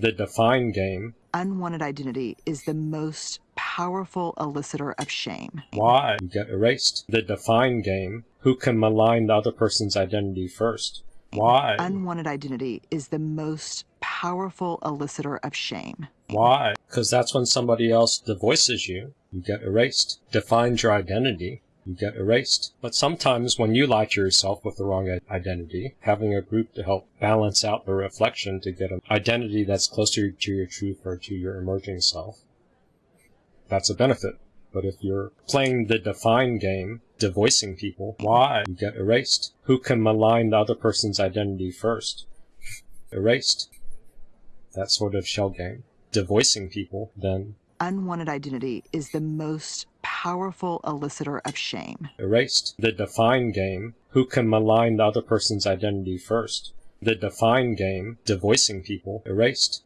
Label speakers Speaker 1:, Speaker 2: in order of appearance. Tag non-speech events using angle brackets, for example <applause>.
Speaker 1: The define game.
Speaker 2: Unwanted identity is the most powerful elicitor of shame.
Speaker 1: Why? You get erased. The define game. Who can malign the other person's identity first? Why?
Speaker 2: Unwanted identity is the most powerful elicitor of shame.
Speaker 1: Why? Because that's when somebody else devoices you. You get erased. Defines your identity. You get erased. But sometimes when you lie to yourself with the wrong identity, having a group to help balance out the reflection to get an identity that's closer to your truth or to your emerging self, that's a benefit. But if you're playing the define game, devoicing people, why? You get erased. Who can malign the other person's identity first? <laughs> Erased. That sort of shell game. Devoicing people, then
Speaker 2: Unwanted identity is the most powerful elicitor of shame.
Speaker 1: Erased. The define game. Who can malign the other person's identity first? The define game. Devoicing people. Erased.